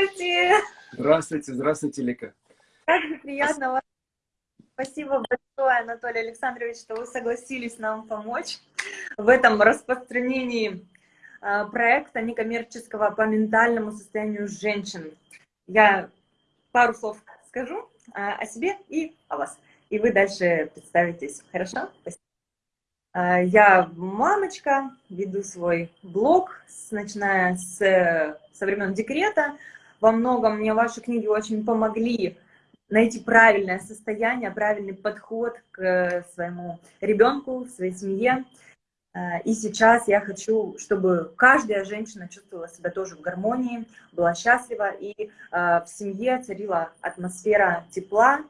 Здравствуйте! Здравствуйте, здравствуйте, Лика. Как же приятно вас. Спасибо большое, Анатолий Александрович, что вы согласились нам помочь в этом распространении а, проекта некоммерческого по ментальному состоянию женщин. Я пару слов скажу а, о себе и о вас. И вы дальше представитесь. Хорошо? Спасибо. А, я мамочка, веду свой блог, начиная с, со времен декрета. Во многом мне ваши книги очень помогли найти правильное состояние, правильный подход к своему ребенку, своей семье. А, и сейчас я хочу, чтобы каждая женщина чувствовала себя тоже в гармонии, была счастлива, и а, в семье царила атмосфера тепла,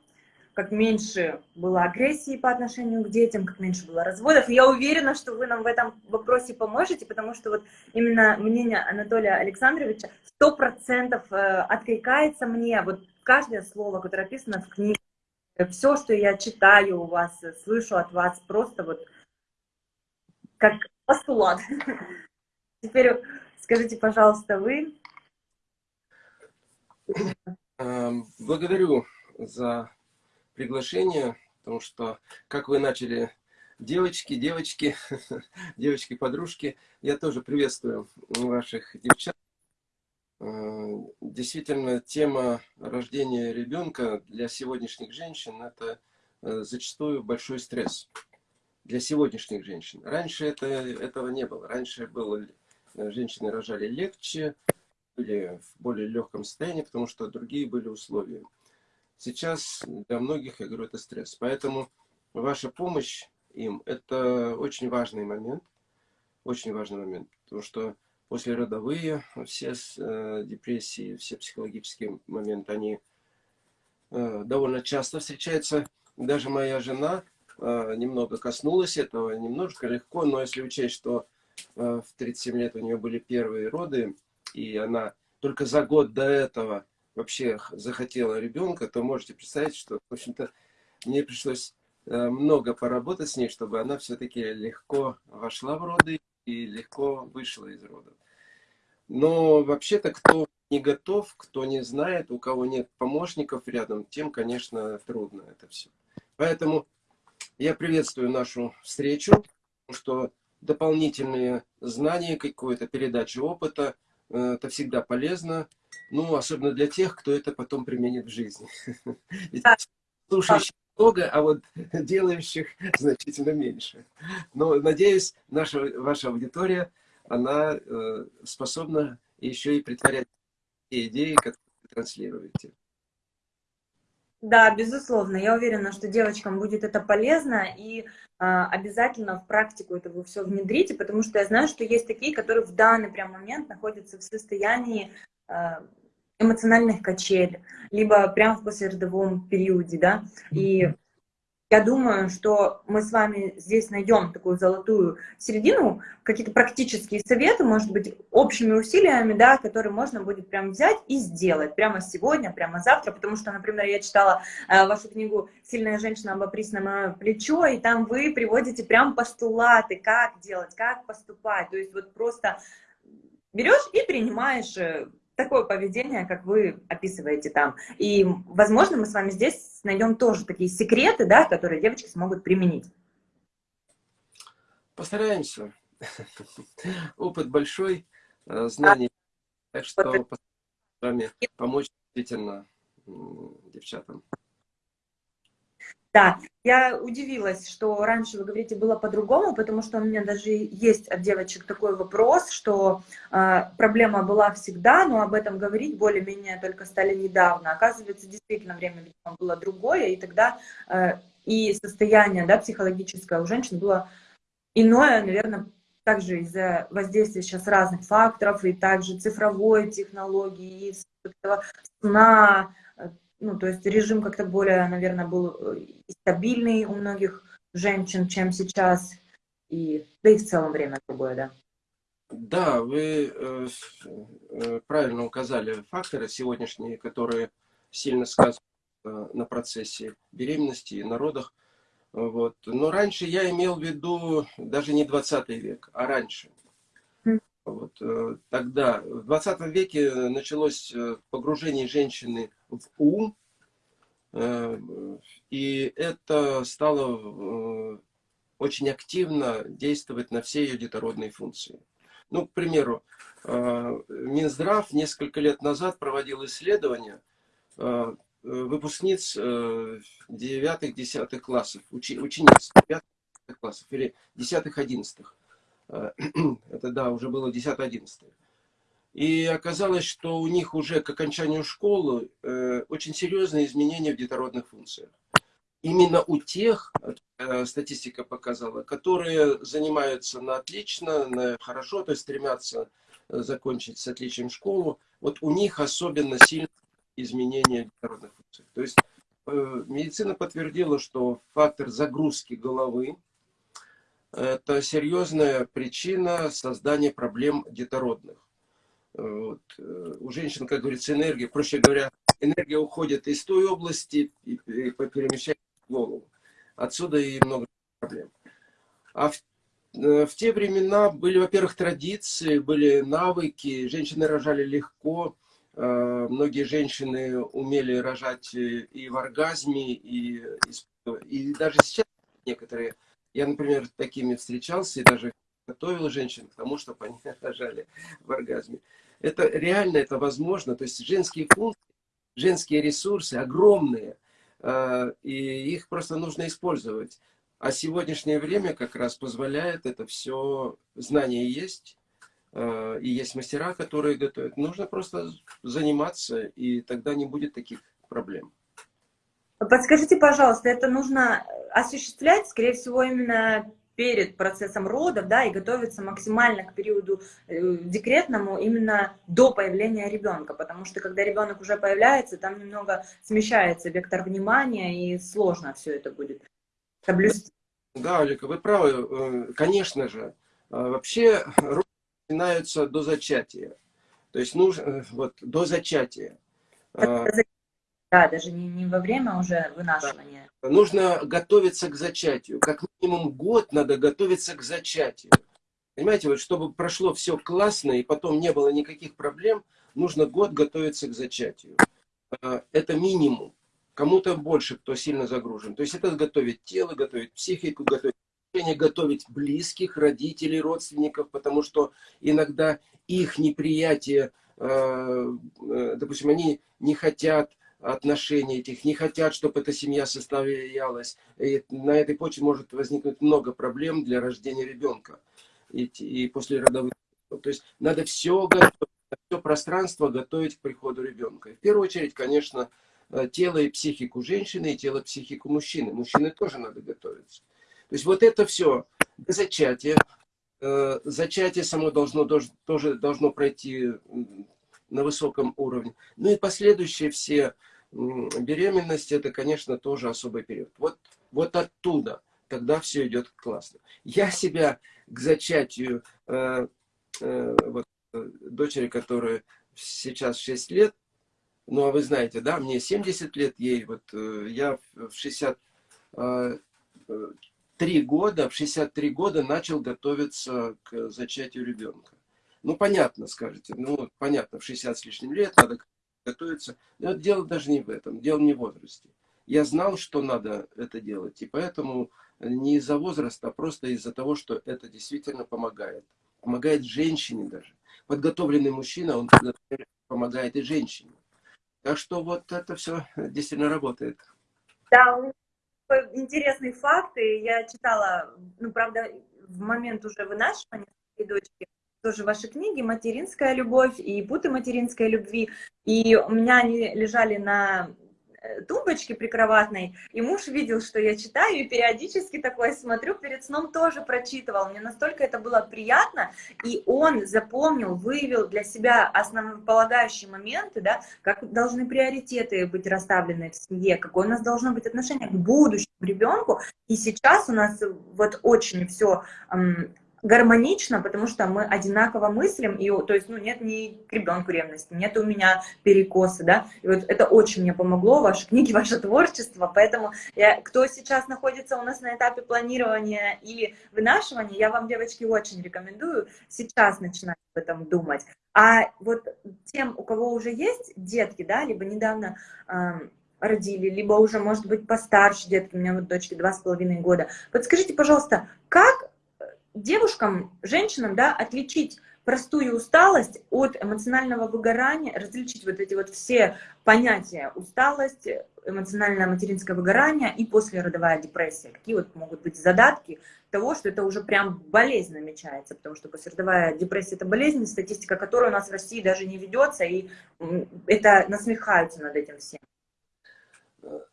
как меньше было агрессии по отношению к детям, как меньше было разводов. И я уверена, что вы нам в этом вопросе поможете, потому что вот именно мнение Анатолия Александровича сто процентов э, откликается мне. Вот каждое слово, которое описано в книге, все, что я читаю у вас, слышу от вас, просто вот как постулат. Теперь скажите, пожалуйста, вы. Эм, благодарю за приглашение, потому что, как вы начали, девочки, девочки, девочки-подружки, я тоже приветствую ваших девчат. Э, действительно, тема рождения ребенка для сегодняшних женщин – это э, зачастую большой стресс для сегодняшних женщин. Раньше это, этого не было. Раньше было, э, женщины рожали легче, были в более легком состоянии, потому что другие были условия. Сейчас для многих, я говорю, это стресс. Поэтому ваша помощь им – это очень важный момент. Очень важный момент. Потому что после родовые все э, депрессии, все психологические моменты, они э, довольно часто встречаются. Даже моя жена э, немного коснулась этого, немножко легко, но если учесть, что в 37 лет у нее были первые роды, и она только за год до этого вообще захотела ребенка, то можете представить, что, в общем-то, мне пришлось э, много поработать с ней, чтобы она все-таки легко вошла в роды и легко вышла из родов. Но вообще-то, кто не готов, кто не знает, у кого нет помощников рядом, тем, конечно, трудно это все. Поэтому я приветствую нашу встречу, что дополнительные знания, какую-то передачу опыта, э, это всегда полезно. Ну, особенно для тех, кто это потом применит в жизни. Слушающих много, а вот делающих значительно меньше. Но, надеюсь, наша, ваша аудитория, она э, способна еще и притворять те идеи, которые вы транслируете. Да, безусловно. Я уверена, что девочкам будет это полезно, и э, обязательно в практику это вы все внедрите, потому что я знаю, что есть такие, которые в данный прям момент находятся в состоянии э, эмоциональных качель, либо прямо в послеродовом периоде, да, и я думаю, что мы с вами здесь найдем такую золотую середину, какие-то практические советы, может быть, общими усилиями, да, которые можно будет прям взять и сделать прямо сегодня, прямо завтра, потому что, например, я читала э, вашу книгу «Сильная женщина обопрись на мое плечо», и там вы приводите прям постулаты, как делать, как поступать, то есть вот просто берешь и принимаешь э, такое поведение, как вы описываете там. И, возможно, мы с вами здесь найдем тоже такие секреты, да, которые девочки смогут применить. Постараемся. Опыт большой, э, знаний. Так что с вами помочь действительно девчатам. Да, я удивилась, что раньше, вы говорите, было по-другому, потому что у меня даже есть от девочек такой вопрос, что э, проблема была всегда, но об этом говорить более-менее только стали недавно. Оказывается, действительно, время было другое, и тогда э, и состояние да, психологическое у женщин было иное, наверное, также из-за воздействия сейчас разных факторов, и также цифровой технологии, и сна, ну, то есть режим как-то более, наверное, был э, стабильный у многих женщин, чем сейчас, и, да и в целом время другое, да. Да, вы э, э, правильно указали факторы сегодняшние, которые сильно сказываются на процессе беременности и на родах. Вот. Но раньше я имел в виду даже не 20 век, а раньше. Вот, э, тогда, в 20 веке началось погружение женщины в ум, э, и это стало очень активно действовать на все ее детородные функции. Ну, к примеру, Минздрав несколько лет назад проводил исследование выпускниц 9-10 классов, учениц 9 классов или 10-11. Э, это, да, уже было 10-11. И оказалось, что у них уже к окончанию школы э, очень серьезные изменения в детородных функциях. Именно у тех, э, статистика показала, которые занимаются на отлично, на хорошо, то есть стремятся закончить с отличием школу, вот у них особенно сильные изменения детородных функциях. То есть медицина подтвердила, что фактор загрузки головы, это серьезная причина создания проблем детородных. Вот. У женщин, как говорится, энергия, проще говоря, энергия уходит из той области и перемещается в голову. Отсюда и много проблем. А в, э, в те времена были, во-первых, традиции, были навыки, женщины рожали легко, э, многие женщины умели рожать и в оргазме, и, и даже сейчас некоторые я, например, такими встречался и даже готовил женщин к тому, чтобы они рожали в оргазме. Это реально, это возможно. То есть женские функции, женские ресурсы огромные, а, и их просто нужно использовать. А сегодняшнее время как раз позволяет это все, знания есть, а, и есть мастера, которые готовят. Нужно просто заниматься, и тогда не будет таких проблем. Подскажите, пожалуйста, это нужно осуществлять, скорее всего, именно перед процессом родов, да, и готовиться максимально к периоду э, декретному именно до появления ребенка, потому что когда ребенок уже появляется, там немного смещается вектор внимания, и сложно все это будет соблюсти. Да, Олега, вы правы, э, конечно же. А вообще роды начинаются до зачатия, то есть нужно, э, вот, до зачатия. А, да, даже не, не во время уже вынашивания. Да. Нужно готовиться к зачатию. Как минимум год надо готовиться к зачатию. Понимаете, вот чтобы прошло все классно и потом не было никаких проблем, нужно год готовиться к зачатию. А, это минимум. Кому-то больше, кто сильно загружен. То есть это готовить тело, готовить психику, готовить готовить близких, родителей, родственников, потому что иногда их неприятие, а, э, допустим, они не хотят отношений этих, не хотят, чтобы эта семья состоялась. И на этой почве может возникнуть много проблем для рождения ребенка и, и после родовых. То есть надо все готовить, все пространство готовить к приходу ребенка. И в первую очередь, конечно, э, тело и психику женщины, и тело и психику мужчины. Мужчины тоже надо готовиться. То есть вот это все до зачатия. Э, зачатие само должно, тоже должно пройти на высоком уровне. Ну и последующие все беременность, это, конечно, тоже особый период. Вот, вот оттуда тогда все идет классно. Я себя к зачатию э, э, вот, дочери, которая сейчас 6 лет, ну, а вы знаете, да, мне 70 лет, ей вот, э, я в 63 э, года, в 63 года начал готовиться к зачатию ребенка. Ну, понятно, скажете, ну, понятно, в 60 с лишним лет надо готовиться. Но дело даже не в этом, дело не в возрасте. Я знал, что надо это делать, и поэтому не из-за возраста, а просто из-за того, что это действительно помогает. Помогает женщине даже. Подготовленный мужчина, он помогает и женщине. Так что вот это все действительно работает. Да, интересные факты. Я читала, ну, правда, в момент уже вынашивания дочки, тоже ваши книги «Материнская любовь» и «Путы материнской любви». И у меня они лежали на э, тумбочке прикроватной, и муж видел, что я читаю, и периодически такое смотрю, перед сном тоже прочитывал. Мне настолько это было приятно, и он запомнил, выявил для себя основополагающие моменты, да, как должны приоритеты быть расставлены в семье, какое у нас должно быть отношение к будущему ребенку. И сейчас у нас вот очень все гармонично, потому что мы одинаково мыслим, и, то есть, ну, нет ни к ребенку ревности, нет у меня перекосы, да, и вот это очень мне помогло, ваши книги, ваше творчество, поэтому я, кто сейчас находится у нас на этапе планирования или вынашивания, я вам, девочки, очень рекомендую сейчас начинать об этом думать, а вот тем, у кого уже есть детки, да, либо недавно э, родили, либо уже, может быть, постарше детки, у меня вот дочке два с половиной года, подскажите, пожалуйста, как девушкам, женщинам, да, отличить простую усталость от эмоционального выгорания, различить вот эти вот все понятия усталость, эмоциональное материнское выгорание и послеродовая депрессия. Какие вот могут быть задатки того, что это уже прям болезнь намечается, потому что послеродовая депрессия – это болезнь, статистика которой у нас в России даже не ведется, и это насмехаются над этим всем.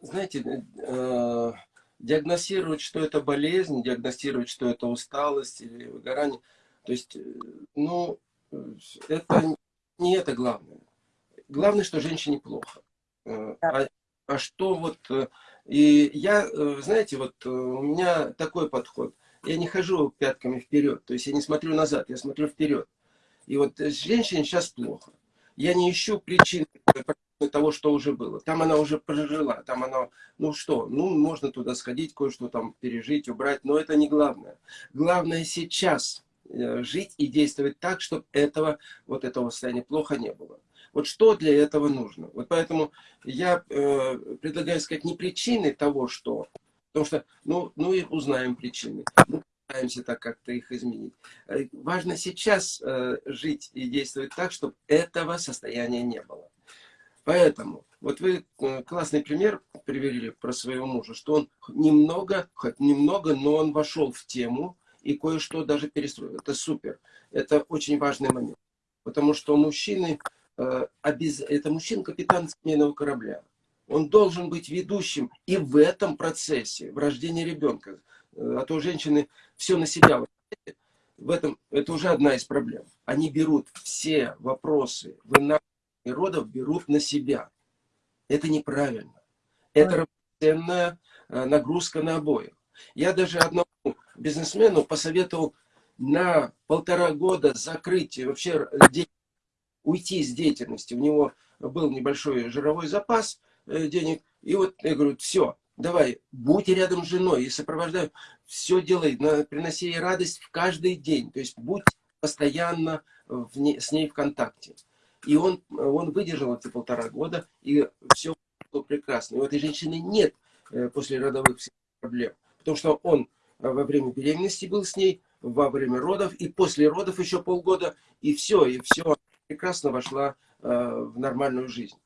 Знаете, э, диагностировать, что это болезнь, диагностировать, что это усталость или выгорание. То есть, э, ну, это не это главное. Главное, что женщине плохо. Э, а, а что вот... Э, и я, знаете, вот у меня такой подход. Я не хожу пятками вперед, то есть я не смотрю назад, я смотрю вперед. И вот женщине сейчас плохо. Я не ищу причин того, что уже было. Там она уже прожила, там она, ну что, ну можно туда сходить, кое-что там пережить, убрать, но это не главное. Главное сейчас э, жить и действовать так, чтобы этого, вот этого состояния плохо не было. Вот что для этого нужно? Вот поэтому я э, предлагаю сказать не причины того, что, потому что, ну, ну и узнаем причины. Ну, пытаемся так как-то их изменить. Э, важно сейчас э, жить и действовать так, чтобы этого состояния не было. Поэтому, вот вы э, классный пример привели про своего мужа, что он немного, хоть немного, но он вошел в тему и кое-что даже перестроил. Это супер. Это очень важный момент. Потому что мужчины, э, это мужчина капитан семейного корабля. Он должен быть ведущим и в этом процессе, в рождении ребенка. Э, а то женщины все на себя. В этом, это уже одна из проблем. Они берут все вопросы, вынашивают родов берут на себя. Это неправильно. Это равноценная э, нагрузка на обоих. Я даже одному бизнесмену посоветовал на полтора года закрыть вообще уйти из деятельности. У него был небольшой жировой запас э, денег. И вот я говорю, все, давай, будь рядом с женой и сопровождай, все делай, приноси ей радость в каждый день. То есть будь постоянно в не, с ней в контакте. И он, он выдержал эти полтора года, и все было прекрасно. И у этой женщины нет э, после родовых проблем. Потому что он э, во время беременности был с ней, во время родов, и после родов еще полгода, и все, и все прекрасно вошла э, в нормальную жизнь.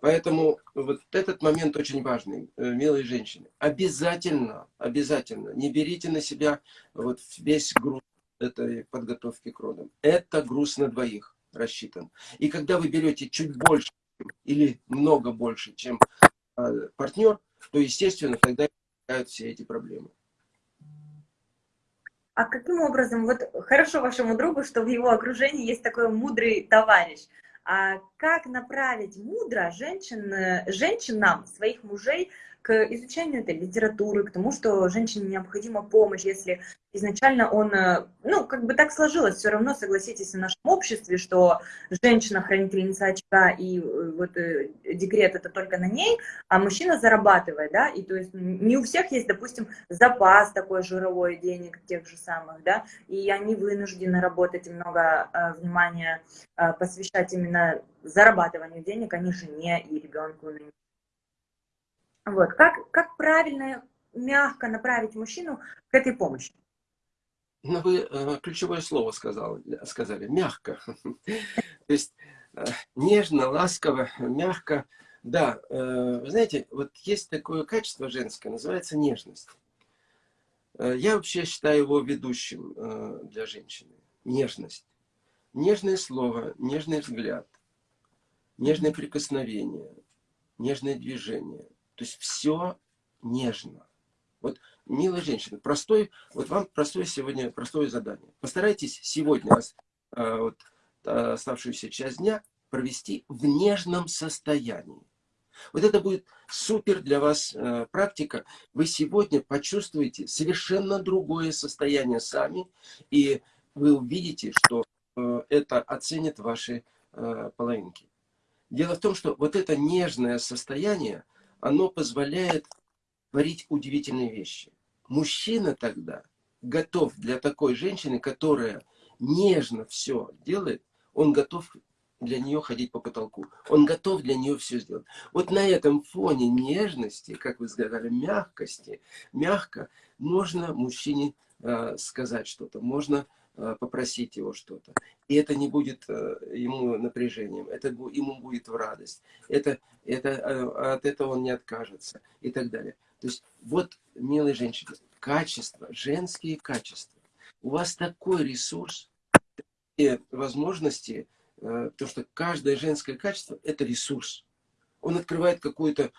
Поэтому вот этот момент очень важный, милые женщины. Обязательно, обязательно не берите на себя вот весь груз этой подготовки к родам. Это груз на двоих рассчитан. И когда вы берете чуть больше или много больше, чем э, партнер, то, естественно, тогда возникают все эти проблемы. А каким образом, вот хорошо вашему другу, что в его окружении есть такой мудрый товарищ, а как направить мудро женщин, женщинам, своих мужей, к изучению этой литературы, к тому, что женщине необходима помощь, если изначально он, э, ну, как бы так сложилось, все равно, согласитесь, в нашем обществе, что женщина хранительница очага, и э, вот э, декрет это только на ней, а мужчина зарабатывает, да, и то есть не у всех есть, допустим, запас такой жировой денег тех же самых, да, и они вынуждены работать и много внимания посвящать именно зарабатыванию денег, а не жене и ребенку, вот. Как, как правильно, мягко направить мужчину к этой помощи? Ну, вы э, ключевое слово сказал, сказали, мягко. То есть э, нежно, ласково, мягко. Да, э, вы знаете, вот есть такое качество женское, называется нежность. Я вообще считаю его ведущим для женщины. Нежность. Нежное слово, нежный взгляд, нежное прикосновение, нежное движение. То есть все нежно. Вот, милая женщина, простой, вот вам простое сегодня, простое задание. Постарайтесь сегодня, вот, оставшуюся часть дня провести в нежном состоянии. Вот это будет супер для вас э, практика. Вы сегодня почувствуете совершенно другое состояние сами, и вы увидите, что э, это оценят ваши э, половинки. Дело в том, что вот это нежное состояние, оно позволяет творить удивительные вещи. Мужчина тогда готов для такой женщины, которая нежно все делает, он готов для нее ходить по потолку. Он готов для нее все сделать. Вот на этом фоне нежности, как вы сказали, мягкости, мягко можно мужчине э, сказать что-то, можно попросить его что-то. И это не будет э, ему напряжением, это ему будет в радость. Это, это, э, от этого он не откажется и так далее. То есть вот, милые женщины, качества, женские качества. У вас такой ресурс, и возможности, Э, то, что каждое женское качество – это ресурс. Он открывает какую-то э,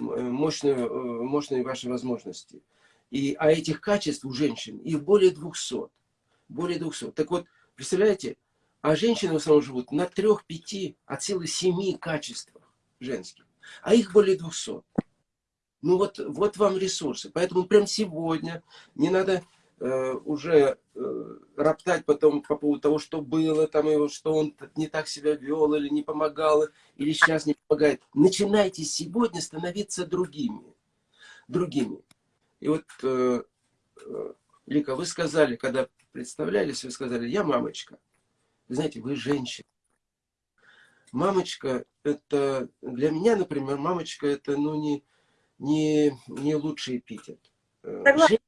мощную, э, мощные ваши возможности. И, а этих качеств у женщин их более 200. Более 200. Так вот, представляете, а женщины в основном живут на трех, пяти, от силы семи качествах женских. А их более 200. Ну вот, вот вам ресурсы. Поэтому прям сегодня не надо Э, уже э, роптать потом по поводу того, что было, там, его, что он не так себя вел, или не помогал, или сейчас не помогает. Начинайте сегодня становиться другими. Другими. И вот, э, Лика, вы сказали, когда представлялись, вы сказали, я мамочка. Вы знаете, вы женщина. Мамочка, это для меня, например, мамочка, это ну, не, не, не лучший эпитет. Согласна.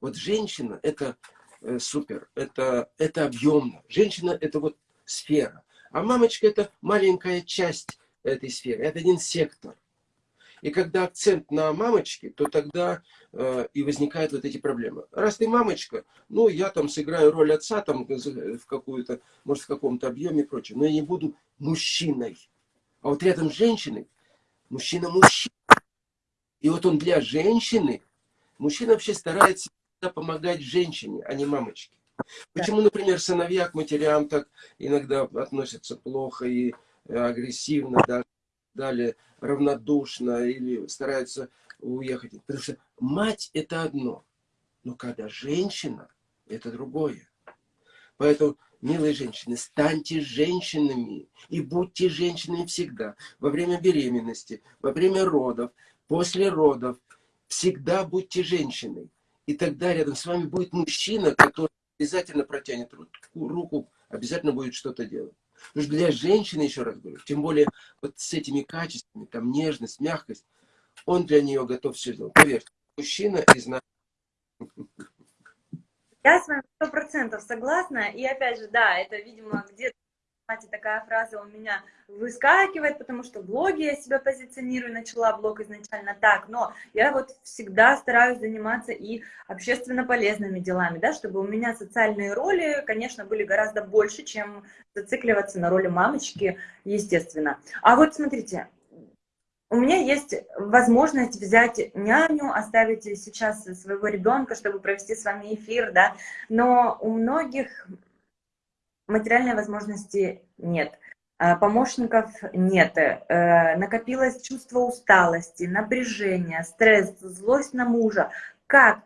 Вот женщина – это э, супер, это, это объемно. Женщина – это вот сфера. А мамочка – это маленькая часть этой сферы, это один сектор. И когда акцент на мамочке, то тогда э, и возникают вот эти проблемы. Раз ты мамочка, ну, я там сыграю роль отца там в какую-то, может, в каком-то объеме и прочее, но я не буду мужчиной. А вот рядом с женщиной, мужчина мужчина. И вот он для женщины, мужчина вообще старается помогать женщине, а не мамочке. Почему, например, сыновья к матерям так иногда относятся плохо и э, агрессивно, даже далее равнодушно или стараются уехать? Потому что мать это одно, но когда женщина, это другое. Поэтому, милые женщины, станьте женщинами и будьте женщинами всегда. Во время беременности, во время родов, после родов. Всегда будьте женщиной. И тогда рядом с вами будет мужчина, который обязательно протянет руку, обязательно будет что-то делать. Потому что для женщины, еще раз говорю, тем более вот с этими качествами, там нежность, мягкость, он для нее готов все сделать. Поверьте, мужчина из нас... Я с вами сто процентов согласна. И опять же, да, это, видимо, где-то знаете, такая фраза у меня выскакивает, потому что в блоге я себя позиционирую, начала блог изначально так, но я вот всегда стараюсь заниматься и общественно полезными делами, да, чтобы у меня социальные роли, конечно, были гораздо больше, чем зацикливаться на роли мамочки, естественно. А вот смотрите, у меня есть возможность взять няню, оставить сейчас своего ребенка, чтобы провести с вами эфир, да, но у многих материальной возможности нет, а, помощников нет, э, накопилось чувство усталости, напряжения, стресс, злость на мужа. Как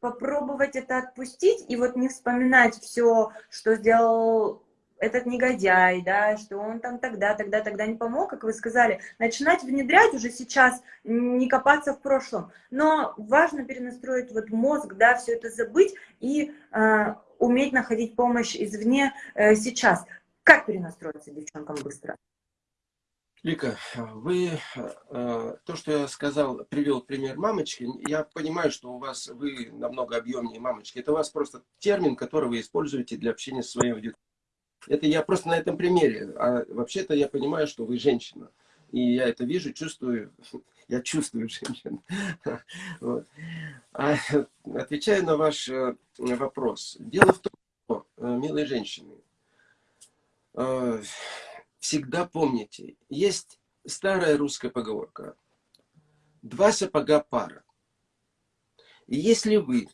попробовать это отпустить и вот не вспоминать все, что сделал этот негодяй, да, что он там тогда, тогда, тогда не помог, как вы сказали, начинать внедрять уже сейчас, не копаться в прошлом. Но важно перенастроить вот мозг, да, все это забыть и э, уметь находить помощь извне э, сейчас. Как перенастроиться девчонкам быстро? Лика, вы, э, то, что я сказал, привел пример мамочки, я понимаю, что у вас, вы намного объемнее мамочки. Это у вас просто термин, который вы используете для общения с своей аудиторией. Это я просто на этом примере. А вообще-то я понимаю, что вы женщина. И я это вижу, чувствую. Я чувствую женщин. А, отвечая на ваш э, вопрос. Дело в том, что, э, милые женщины, э, всегда помните, есть старая русская поговорка. Два сапога пара. И если вы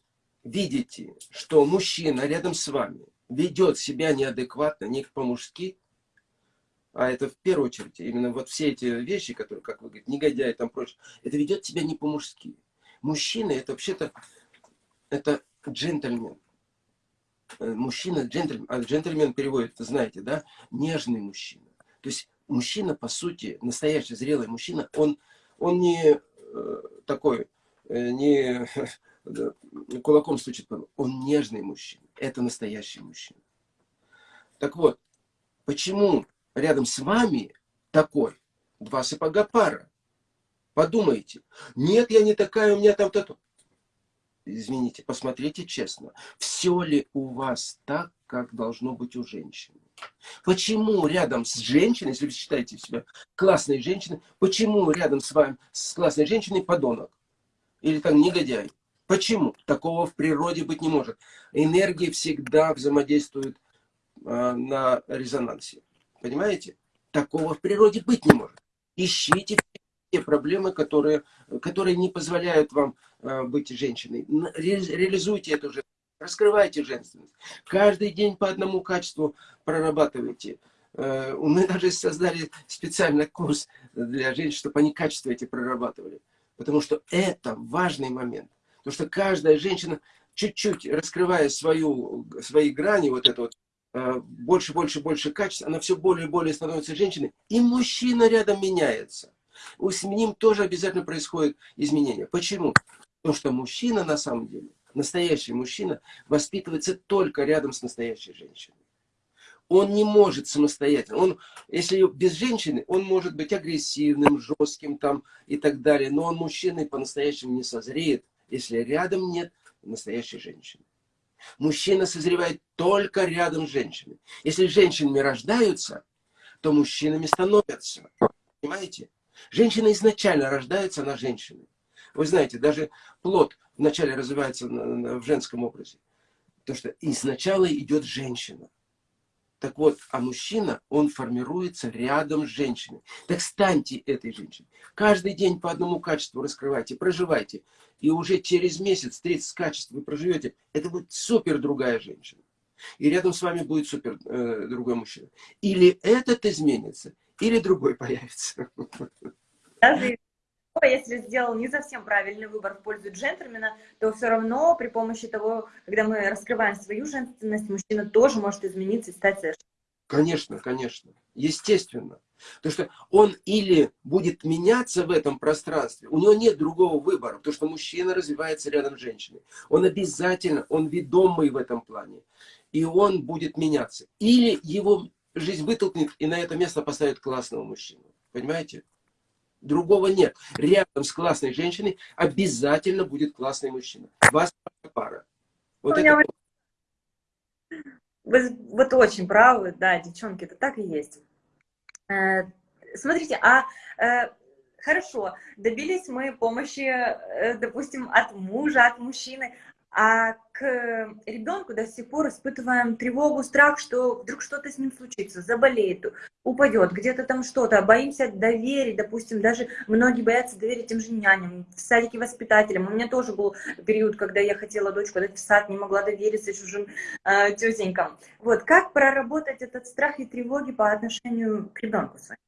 видите, что мужчина рядом с вами ведет себя неадекватно, не по-мужски, а это в первую очередь, именно вот все эти вещи, которые, как вы говорите, негодяи там прочее, это ведет себя не по-мужски. Мужчина это вообще-то, это джентльмен. Э, мужчина, джентльмен, а джентльмен переводит, знаете, да, нежный мужчина. То есть мужчина, по сути, настоящий зрелый мужчина, он, он не э, такой, э, не кулаком стучит, он нежный мужчина. Это настоящий мужчина. Так вот, почему рядом с вами такой, два сапога пара. Подумайте, нет, я не такая, у меня там то Извините, посмотрите честно, все ли у вас так, как должно быть у женщины? Почему рядом с женщиной, если вы считаете себя классной женщиной, почему рядом с вами, с классной женщиной подонок? Или там негодяй? Почему? Такого в природе быть не может. Энергии всегда взаимодействуют э, на резонансе. Понимаете? Такого в природе быть не может. Ищите те проблемы, которые, которые не позволяют вам э, быть женщиной. Ре, реализуйте эту же, раскрывайте женственность. Каждый день по одному качеству прорабатывайте. Э, мы даже создали специальный курс для женщин, чтобы они качество эти прорабатывали. Потому что это важный момент. Потому что каждая женщина, чуть-чуть раскрывая свою, свои грани, вот это вот больше, больше, больше качеств, она все более и более становится женщиной, и мужчина рядом меняется. С ним тоже обязательно происходит изменение. Почему? Потому что мужчина на самом деле, настоящий мужчина, воспитывается только рядом с настоящей женщиной. Он не может самостоятельно. Он, если без женщины, он может быть агрессивным, жестким там и так далее. Но он мужчиной по-настоящему не созреет, если рядом нет настоящей женщины. Мужчина созревает только рядом с женщиной. Если женщинами рождаются, то мужчинами становятся. Понимаете? Женщина изначально рождается, она женщиной. Вы знаете, даже плод вначале развивается в женском образе. Потому что изначально идет женщина. Так вот, а мужчина, он формируется рядом с женщиной. Так станьте этой женщиной. Каждый день по одному качеству раскрывайте, проживайте. И уже через месяц 30 качеств вы проживете. Это будет супер другая женщина. И рядом с вами будет супер э, другой мужчина. Или этот изменится, или другой появится. Даже если сделал не совсем правильный выбор в пользу джентльмена, то все равно при помощи того, когда мы раскрываем свою женственность, мужчина тоже может измениться и стать совершенно. Конечно, конечно. Естественно. Потому что он или будет меняться в этом пространстве, у него нет другого выбора, потому что мужчина развивается рядом с женщиной. Он обязательно, он ведомый в этом плане. И он будет меняться. Или его жизнь вытолкнет и на это место поставит классного мужчину. Понимаете? Другого нет. Рядом с классной женщиной обязательно будет классный мужчина. Вас пара. Вот это... Вы вот очень правы, да, девчонки, это так и есть. Э, смотрите, а э, хорошо, добились мы помощи, э, допустим, от мужа, от мужчины, а к ребенку до сих пор испытываем тревогу, страх, что вдруг что-то с ним случится, заболеет, упадет, где-то там что-то, боимся доверить, допустим, даже многие боятся доверить тем же няням, в садике воспитателям. У меня тоже был период, когда я хотела дочку дать в сад, не могла довериться чужим э, тетенькам. Вот, как проработать этот страх и тревоги по отношению к ребенку своему?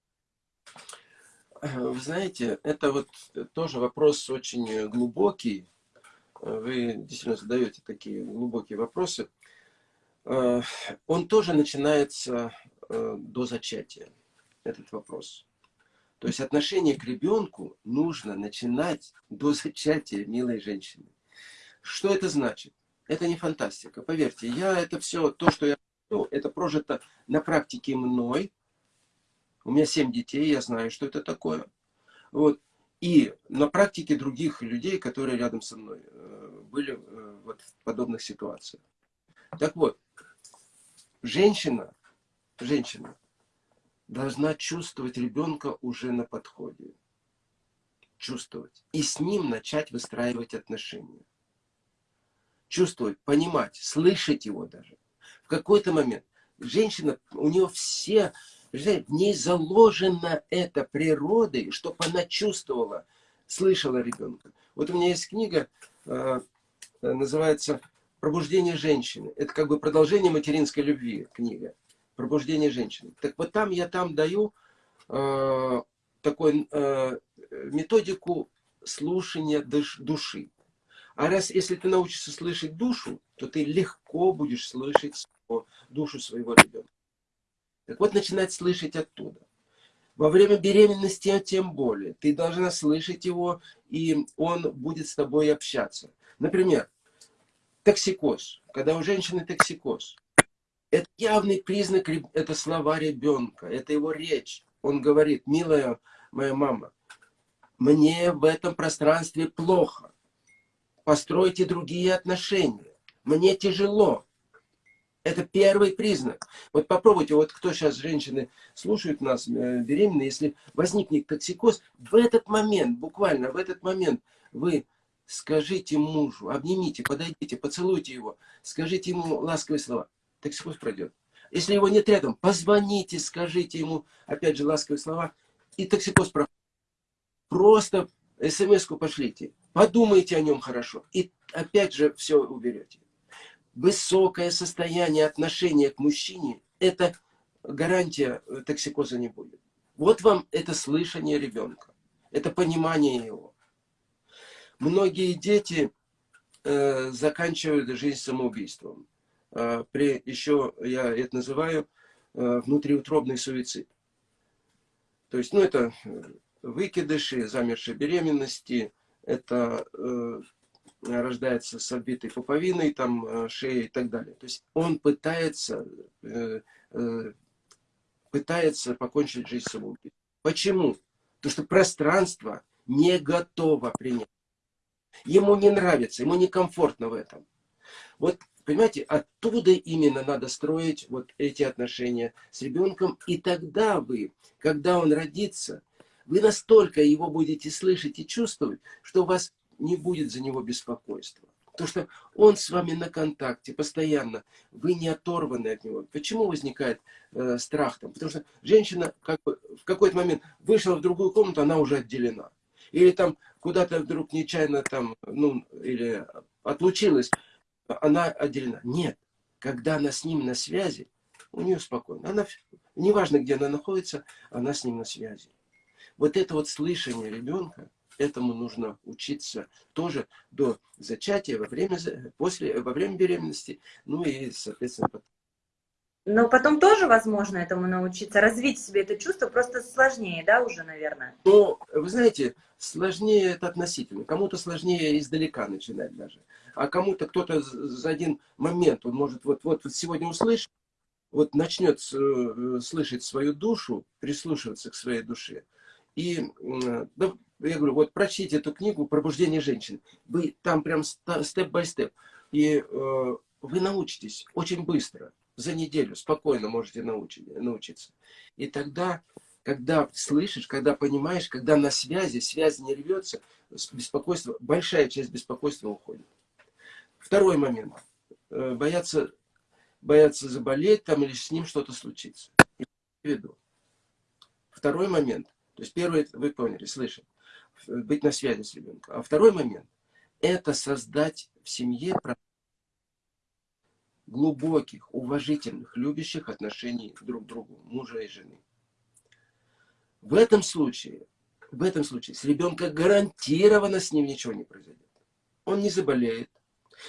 Вы знаете, это вот тоже вопрос очень глубокий, вы действительно задаете такие глубокие вопросы, э, он тоже начинается э, до зачатия, этот вопрос. То есть отношение к ребенку нужно начинать до зачатия милой женщины. Что это значит? Это не фантастика. Поверьте, я это все, то, что я это прожито на практике мной. У меня семь детей, я знаю, что это такое. Вот и на практике других людей, которые рядом со мной э, были э, вот в подобных ситуациях. Так вот, женщина, женщина должна чувствовать ребенка уже на подходе. Чувствовать. И с ним начать выстраивать отношения. Чувствовать, понимать, слышать его даже. В какой-то момент женщина, у нее все в ней заложена эта природой, чтобы она чувствовала, слышала ребенка. Вот у меня есть книга, э, называется «Пробуждение женщины». Это как бы продолжение материнской любви книга. пробуждение женщины. Так вот там я там даю э, такой э, методику слушания души. А раз, если ты научишься слышать душу, то ты легко будешь слышать душу своего ребенка. Так вот, начинать слышать оттуда. Во время беременности, тем более, ты должна слышать его, и он будет с тобой общаться. Например, токсикоз. Когда у женщины токсикоз. Это явный признак, это слова ребенка, это его речь. Он говорит, милая моя мама, мне в этом пространстве плохо. Постройте другие отношения. Мне тяжело. Это первый признак. Вот попробуйте, вот кто сейчас, женщины, слушают нас, э, беременные, если возникнет токсикоз, в этот момент, буквально в этот момент, вы скажите мужу, обнимите, подойдите, поцелуйте его, скажите ему ласковые слова. Токсикоз пройдет. Если его нет рядом, позвоните, скажите ему, опять же, ласковые слова, и токсикоз проходит. Просто смс-ку пошлите, подумайте о нем хорошо, и опять же все уберете высокое состояние отношения к мужчине, это гарантия э, токсикоза не будет. Вот вам это слышание ребенка, это понимание его. Многие дети э, заканчивают жизнь самоубийством. Э, при, еще я это называю э, внутриутробный суицид. То есть, ну, это э, выкидыши, замершие беременности, это э, рождается с отбитой пуповиной, там, э, шеей и так далее. То есть он пытается, э, э, пытается покончить жизнь самоубийством. Почему? Потому что пространство не готово принять. Ему не нравится, ему некомфортно в этом. Вот, понимаете, оттуда именно надо строить вот эти отношения с ребенком. И тогда вы, когда он родится, вы настолько его будете слышать и чувствовать, что у вас не будет за него беспокойства. Потому что он с вами на контакте постоянно, вы не оторваны от него. Почему возникает э, страх там? Потому что женщина как бы, в какой-то момент вышла в другую комнату, она уже отделена. Или там куда-то вдруг нечаянно там, ну, или отлучилась, она отделена. Нет, когда она с ним на связи, у нее спокойно. Она, неважно, где она находится, она с ним на связи. Вот это вот слышание ребенка, этому нужно учиться тоже до зачатия, во время, после, во время беременности, ну и, соответственно, потом. Но потом тоже возможно этому научиться, развить себе это чувство, просто сложнее, да, уже, наверное? Ну, вы знаете, сложнее это относительно. Кому-то сложнее издалека начинать даже. А кому-то кто-то за один момент, он может вот, вот, вот сегодня услышать, вот начнет э, слышать свою душу, прислушиваться к своей душе. И да, я говорю, вот прочтите эту книгу «Пробуждение женщин». Вы там прям степ-бай-степ. И э, вы научитесь очень быстро, за неделю, спокойно можете научить, научиться. И тогда, когда слышишь, когда понимаешь, когда на связи, связь не рвется, беспокойство, большая часть беспокойства уходит. Второй момент. Э, бояться, бояться заболеть там или с ним что-то случится. Второй момент. То есть первый, вы поняли, слышать быть на связи с ребенком. А второй момент – это создать в семье глубоких, уважительных, любящих отношений друг к другу, мужа и жены. В этом случае, в этом случае с ребенком гарантированно с ним ничего не произойдет. Он не заболеет.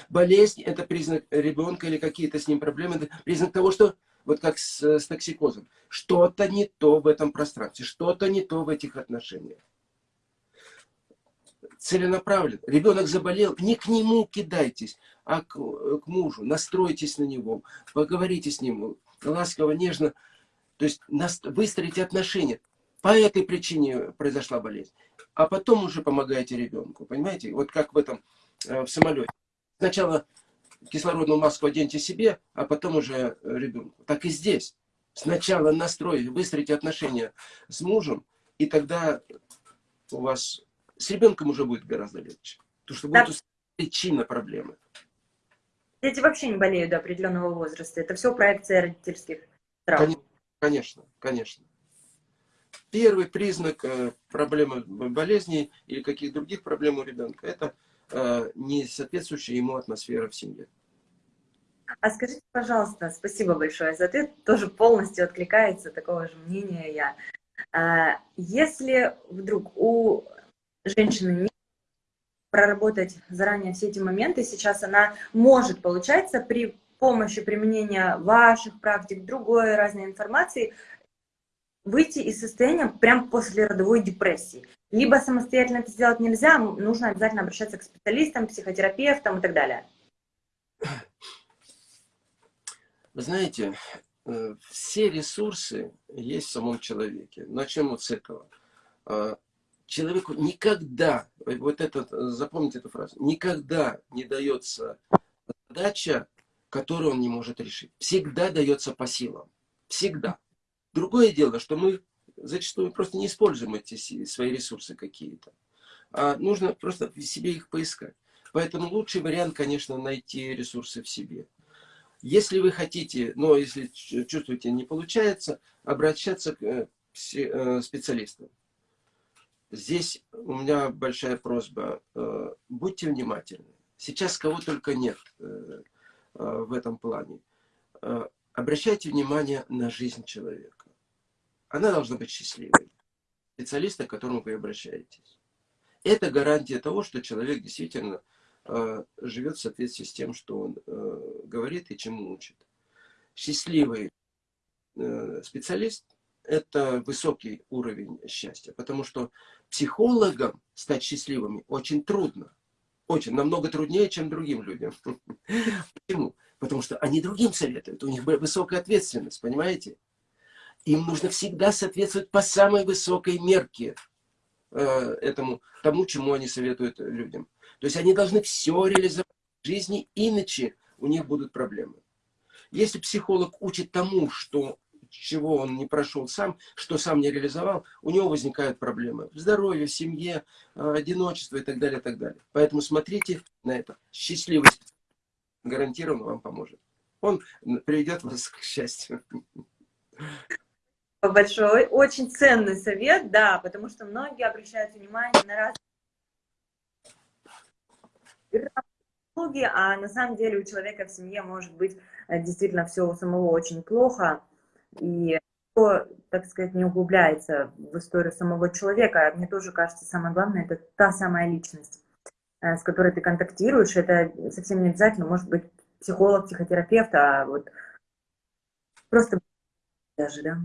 Болезнь – это признак ребенка или какие-то с ним проблемы, это признак того, что вот как с, с токсикозом, что-то не то в этом пространстве, что-то не то в этих отношениях целенаправленно. Ребенок заболел, не к нему кидайтесь, а к, к мужу. Настройтесь на него, поговорите с ним ласково, нежно. То есть выстроите отношения. По этой причине произошла болезнь. А потом уже помогаете ребенку. Понимаете? Вот как в этом, э, в самолете. Сначала кислородную маску оденьте себе, а потом уже ребенку. Так и здесь. Сначала настроить, выстроите отношения с мужем, и тогда у вас с ребенком уже будет гораздо легче. Потому что будет да. причина проблемы. Дети вообще не болеют до определенного возраста. Это все проекция родительских травм. Конечно, конечно. Первый признак э, проблемы болезней или каких других проблем у ребенка – это э, не соответствующая ему атмосфера в семье. А скажите, пожалуйста, спасибо большое за ответ, тоже полностью откликается такого же мнения я. А, если вдруг у женщины не проработать заранее все эти моменты, сейчас она может, получается, при помощи применения ваших практик, другой разной информации, выйти из состояния прям после родовой депрессии. Либо самостоятельно это сделать нельзя, нужно обязательно обращаться к специалистам, психотерапевтам и так далее. Вы знаете, э, все ресурсы есть в самом человеке. Начнем вот с этого. А, человеку никогда, вот это, запомните эту фразу, никогда не дается задача, которую он не может решить. Всегда дается по силам. Всегда. Другое дело, что мы зачастую просто не используем эти свои ресурсы какие-то. А нужно просто в себе их поискать. Поэтому лучший вариант, конечно, найти ресурсы в себе. Если вы хотите, но если чувствуете не получается, обращаться к э, э, специалистам. Здесь у меня большая просьба. Э, будьте внимательны. Сейчас кого только нет в этом плане. Обращайте внимание на жизнь человека. Она должна быть счастливой. Специалиста, к которому вы обращаетесь. Это гарантия того, что человек действительно Э, живет в соответствии с тем, что он э, говорит и чему учит. Счастливый э, специалист – это высокий уровень счастья, потому что психологам стать счастливыми очень трудно. Очень, намного труднее, чем другим людям. Почему? Потому что они другим советуют, у них высокая ответственность, понимаете? Им нужно всегда соответствовать по самой высокой мерке этому, тому, чему они советуют людям. То есть они должны все реализовать в жизни, иначе у них будут проблемы. Если психолог учит тому, что, чего он не прошел сам, что сам не реализовал, у него возникают проблемы в здоровье, в семье, э, одиночество и так далее, и так далее. Поэтому смотрите на это. Счастливый гарантированно вам поможет. Он приведет вас к счастью. Большой, очень ценный совет, да, потому что многие обращают внимание на разные а на самом деле у человека в семье может быть э, действительно все у самого очень плохо, и кто, так сказать, не углубляется в историю самого человека, мне тоже кажется, самое главное, это та самая личность, э, с которой ты контактируешь, это совсем не обязательно, может быть, психолог, психотерапевт, а вот просто даже, да?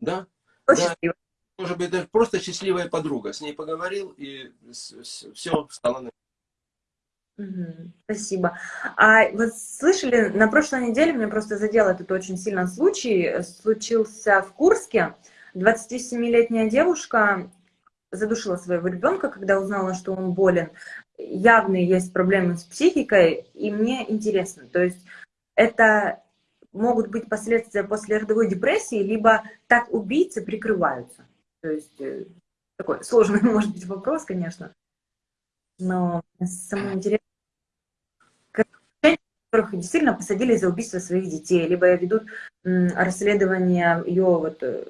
Да. да. Может быть, даже просто счастливая подруга. С ней поговорил, и все стало на Спасибо. А вот слышали, на прошлой неделе меня просто задел этот очень сильно случай. Случился в Курске. 27-летняя девушка задушила своего ребенка, когда узнала, что он болен. Явные есть проблемы с психикой, и мне интересно, то есть это могут быть последствия после родовой депрессии, либо так убийцы прикрываются. То есть э, такой сложный может быть вопрос, конечно, но самое интересное, которых действительно посадили за убийство своих детей, либо ведут расследование ее вот э,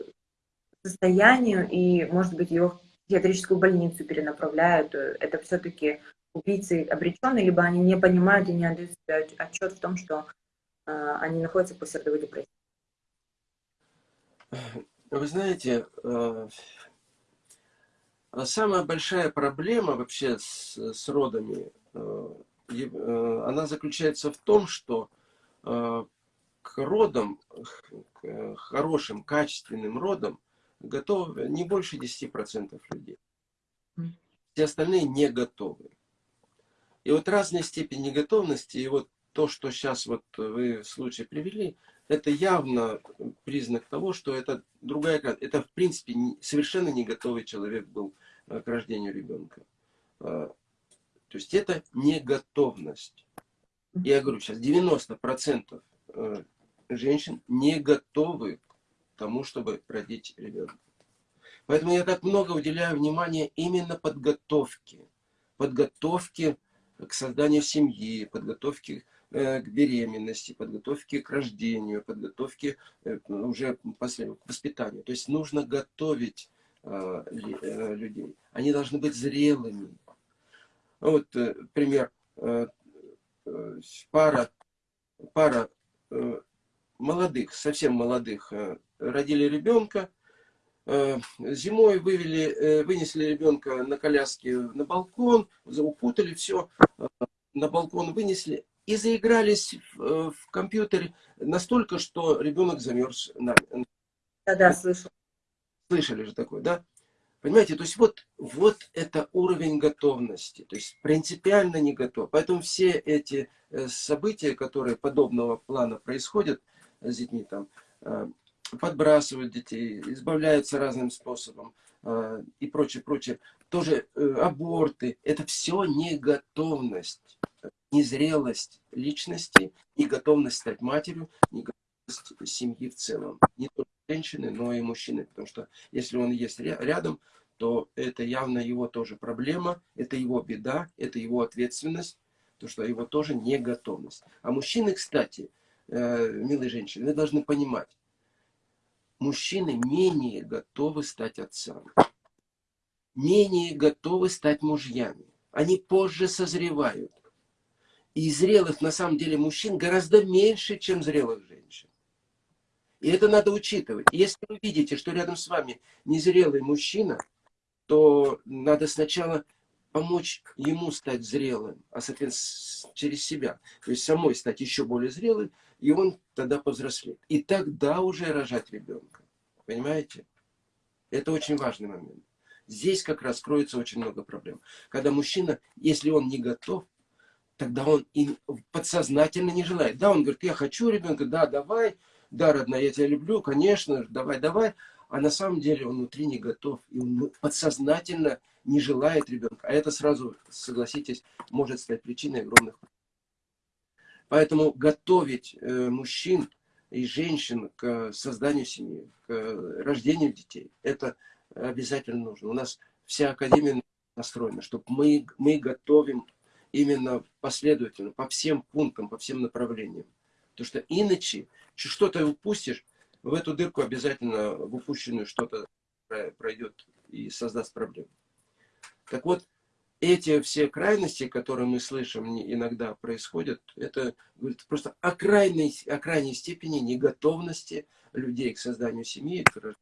состоянию, и, может быть, ее в психиатрическую больницу перенаправляют. Это все-таки убийцы обреченные, либо они не понимают и не отдают себе отчет в том, что они находятся после родовой депрессии. Вы знаете, э, самая большая проблема вообще с, с родами Э, она заключается в том, что э, к родам, к хорошим, качественным родам готовы не больше 10% людей. Все остальные не готовы. И вот разная степень неготовности, и вот то, что сейчас вот вы в случае привели, это явно признак того, что это другая, это в принципе совершенно не готовый человек был э, к рождению ребенка. То есть это не готовность. Я говорю, сейчас 90% э, женщин не готовы к тому, чтобы родить ребенка. Поэтому я так много уделяю внимания именно подготовке. Подготовке к созданию семьи, подготовке э, к беременности, подготовке к рождению, подготовке э, уже после, к воспитанию. То есть нужно готовить людей. Они должны быть зрелыми, ну, вот э, пример. Э, э, пара пара э, молодых, совсем молодых, э, родили ребенка, э, зимой вывели, вынесли ребенка на коляске на балкон, укутали все, на балкон вынесли и заигрались в, в компьютере настолько, что ребенок замерз. Да, да, слышал. Слышали же такое, да? Понимаете, то есть вот, вот это уровень готовности, то есть принципиально не готов. Поэтому все эти э, события, которые подобного плана происходят с детьми, там, э, подбрасывают детей, избавляются разным способом э, и прочее, прочее, тоже аборты, это все не готовность, незрелость личности, не готовность стать матерью, не готовность семьи в целом. Не только женщины, но и мужчины. Потому что если он есть рядом, то это явно его тоже проблема, это его беда, это его ответственность, то что его тоже не готовность. А мужчины, кстати, э, милые женщины, вы должны понимать, мужчины менее готовы стать отцами, менее готовы стать мужьями. Они позже созревают. И зрелых, на самом деле, мужчин гораздо меньше, чем зрелых женщин. И это надо учитывать. Если вы видите, что рядом с вами незрелый мужчина, то надо сначала помочь ему стать зрелым, а, соответственно, через себя. То есть самой стать еще более зрелым, и он тогда повзрослеет. И тогда уже рожать ребенка. Понимаете? Это очень важный момент. Здесь как раз кроется очень много проблем. Когда мужчина, если он не готов, тогда он и подсознательно не желает. Да, он говорит, я хочу ребенка, да, давай, да, родная, я тебя люблю, конечно, давай, давай. А на самом деле он внутри не готов, и он подсознательно не желает ребенка. А это сразу, согласитесь, может стать причиной огромных. Поэтому готовить э, мужчин и женщин к созданию семьи, к рождению детей, это обязательно нужно. У нас вся академия настроена, чтобы мы, мы готовим именно последовательно, по всем пунктам, по всем направлениям. Потому что иначе что-то упустишь, в эту дырку обязательно в упущенную что-то пройдет и создаст проблему. Так вот, эти все крайности, которые мы слышим иногда происходят, это говорит просто о крайней, о крайней степени неготовности людей к созданию семьи, к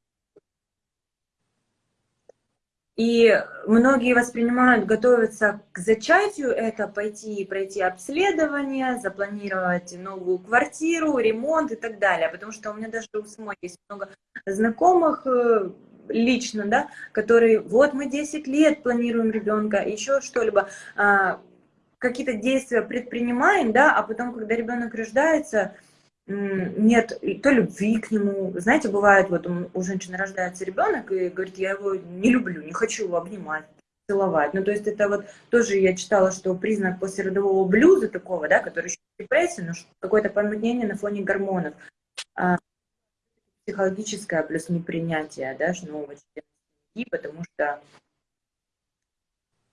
и многие воспринимают, готовиться к зачатию, это пойти и пройти обследование, запланировать новую квартиру, ремонт и так далее. Потому что у меня даже у самой есть много знакомых э, лично, да, которые, вот мы 10 лет планируем ребенка, еще что-либо, а, какие-то действия предпринимаем, да, а потом, когда ребенок рождается, нет то любви к нему. Знаете, бывает, вот у женщины рождается ребенок и говорит, я его не люблю, не хочу его обнимать, целовать. Ну, то есть это вот тоже я читала, что признак послеродового блюза такого, да, который еще депрессия, но какое-то помутнение на фоне гормонов. А, психологическое плюс непринятие, да, нового члена потому что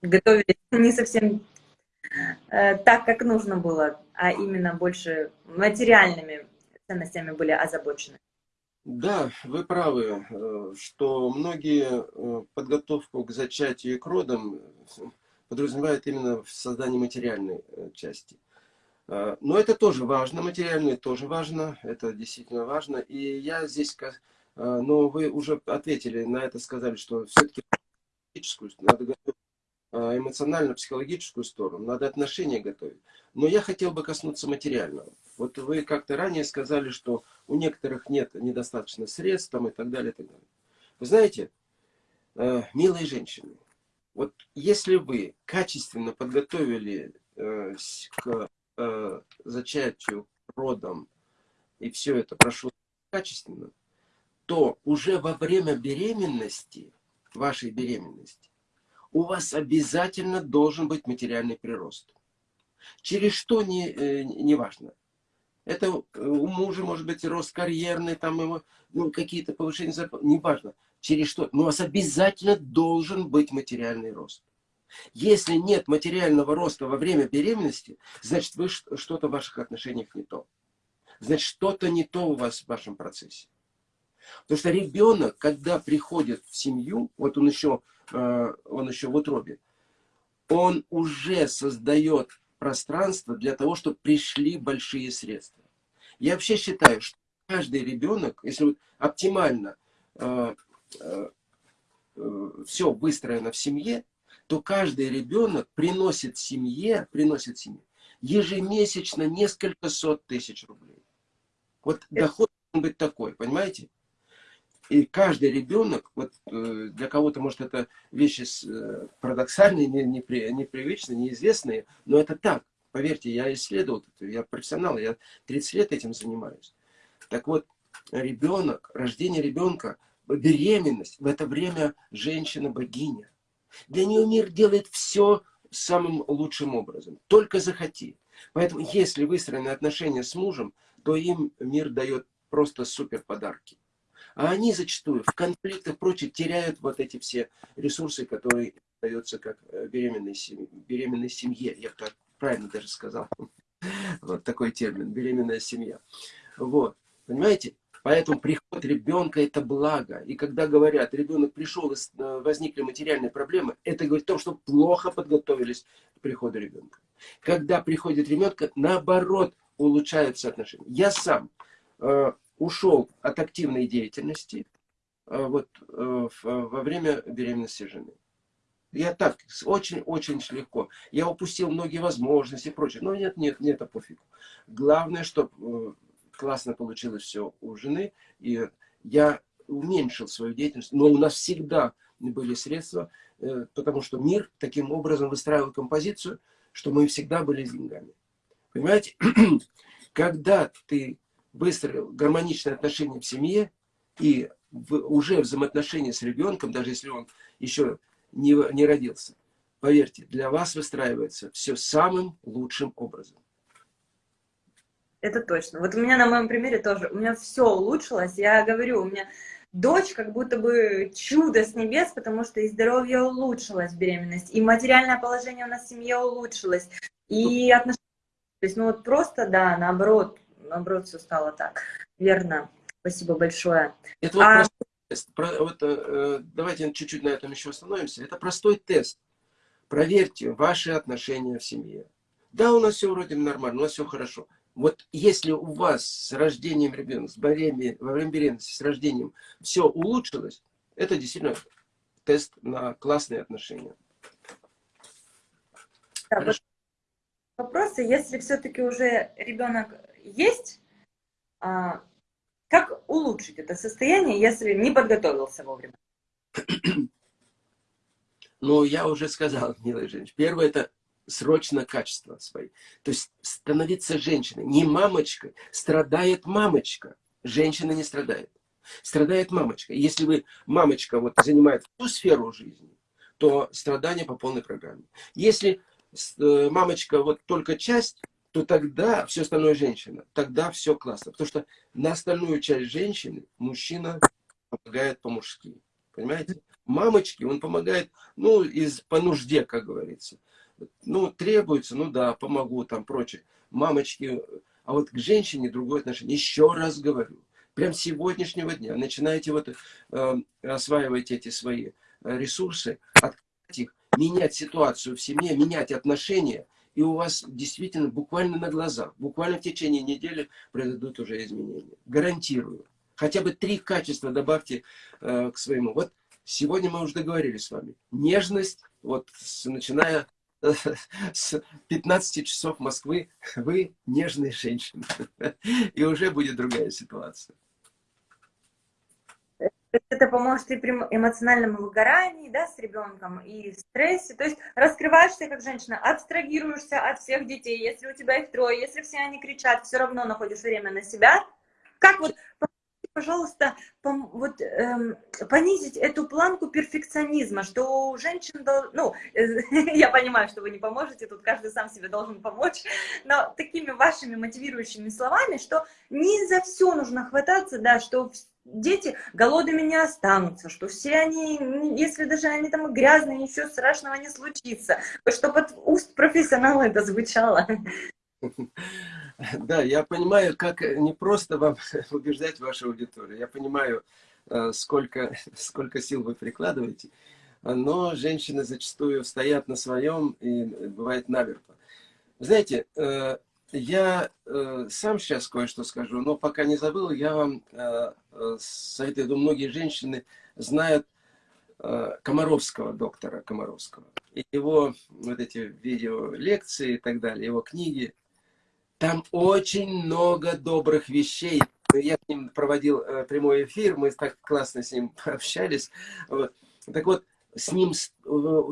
готовились не совсем так, как нужно было, а именно больше материальными ценностями были озабочены. Да, вы правы, э, что многие э, подготовку к зачатию и к родам подразумевают именно в создании материальной части. Но это тоже важно, материальное тоже важно, это действительно важно. И я здесь, но вы уже ответили на это, сказали, что все-таки надо эмоционально-психологическую сторону, надо отношения готовить. Но я хотел бы коснуться материального. Вот вы как-то ранее сказали, что у некоторых нет недостаточно средств там, и так далее, и так далее. Вы знаете, э, милые женщины, вот если вы качественно подготовили э, к э, зачатию, родам, и все это прошло качественно, то уже во время беременности, вашей беременности, у вас обязательно должен быть материальный прирост. Через что не, э, не важно. Это у мужа может быть рост карьерный, там его, ну, какие-то повышения зарплаты, не важно. Через что. Но у вас обязательно должен быть материальный рост. Если нет материального роста во время беременности, значит, вы что-то в ваших отношениях не то. Значит, что-то не то у вас в вашем процессе. Потому что ребенок, когда приходит в семью, вот он еще, он еще в утробе, он уже создает пространство для того, чтобы пришли большие средства. Я вообще считаю, что каждый ребенок, если вот оптимально э, э, э, все выстроено в семье, то каждый ребенок приносит семье, приносит семье ежемесячно несколько сот тысяч рублей. Вот доход должен быть такой, понимаете? И каждый ребенок, вот э, для кого-то, может, это вещи э, парадоксальные, непривычные, неизвестные, но это так. Поверьте, я исследовал, я профессионал, я 30 лет этим занимаюсь. Так вот, ребенок, рождение ребенка, беременность, в это время женщина-богиня. Для нее мир делает все самым лучшим образом. Только захоти. Поэтому, если выстроены отношения с мужем, то им мир дает просто супер подарки. А они зачастую в конфликтах прочее теряют вот эти все ресурсы, которые даются как э, беременной семье. Беременной семье, я так правильно даже сказал. Вот такой термин, беременная семья. Вот, понимаете? Поэтому приход ребенка – это благо. И когда говорят, ребенок пришел, и э, возникли материальные проблемы, это говорит о том, что плохо подготовились к приходу ребенка. Когда приходит ребенок, наоборот, улучшаются отношения. Я сам э, ушел от активной деятельности э, вот, э, во время беременности жены. Я так, очень-очень легко. Я упустил многие возможности и прочее. Но нет, нет, нет, это пофигу. Главное, чтобы э, классно получилось все у жены. И я уменьшил свою деятельность. Но у нас всегда были средства, потому что мир таким образом выстраивал композицию, что мы всегда были деньгами. Понимаете? Когда ты выстроил гармоничные отношения в семье и в, уже взаимоотношения с ребенком, даже если он еще не, не родился, поверьте, для вас выстраивается все самым лучшим образом. Это точно. Вот у меня на моем примере тоже, у меня все улучшилось. Я говорю, у меня дочь как будто бы чудо с небес, потому что и здоровье улучшилось, беременность, и материальное положение у нас в семье улучшилось, и отношения. То есть, ну вот просто, да, наоборот, наоборот, все стало так. Верно. Спасибо большое. Это вот, а... тест. вот э, давайте чуть-чуть на этом еще остановимся. Это простой тест. Проверьте ваши отношения в семье. Да, у нас все вроде нормально, у нас все хорошо. Вот если у вас с рождением ребенка, с беременности, во время беременности, с рождением все улучшилось, это действительно тест на классные отношения. Да, вопросы, если все-таки уже ребенок есть, а, как улучшить это состояние, если не подготовился вовремя? Ну, я уже сказал, милая женщина. Первое – это срочно качество свои. То есть становиться женщиной. Не мамочкой. Страдает мамочка. Женщина не страдает. Страдает мамочка. Если вы, мамочка, вот занимает всю сферу жизни, то страдание по полной программе. Если э, мамочка вот только часть, то тогда все остальное женщина. Тогда все классно. Потому что на остальную часть женщины мужчина помогает по-мужски. Понимаете? Мамочке он помогает, ну, из, по нужде, как говорится. Ну, требуется, ну да, помогу, там, прочее. Мамочки, а вот к женщине другое отношение. Еще раз говорю, прям с сегодняшнего дня начинаете вот э, осваивать эти свои э, ресурсы, открыть их, менять ситуацию в семье, менять отношения, и у вас действительно буквально на глазах, буквально в течение недели произойдут уже изменения. Гарантирую. Хотя бы три качества добавьте э, к своему. Вот сегодня мы уже договорились с вами. Нежность, вот с, начиная с 15 часов Москвы вы нежная женщина. И уже будет другая ситуация. Это поможет и при эмоциональном выгорании, да, с ребенком, и в стрессе. То есть раскрываешься как женщина, абстрагируешься от всех детей. Если у тебя их трое, если все они кричат, все равно находишь время на себя. Как вот пожалуйста, вот, эм, понизить эту планку перфекционизма, что у женщин, ну, я понимаю, что вы не поможете, тут каждый сам себе должен помочь, но такими вашими мотивирующими словами, что не за все нужно хвататься, да, что дети голодными не останутся, что все они, если даже они там грязные, ничего страшного не случится, чтобы от уст профессионала это звучало. Да, я понимаю, как не просто вам убеждать вашу аудиторию. Я понимаю, э, сколько, сколько сил вы прикладываете. Но женщины зачастую стоят на своем и бывает наверху. Знаете, э, я э, сам сейчас кое-что скажу, но пока не забыл, я вам э, советую, думаю, многие женщины знают Комаровского, доктора Комаровского. И его вот эти видео лекции и так далее, его книги. Там очень много добрых вещей. Я с ним проводил прямой эфир, мы так классно с ним общались. Так вот, с ним,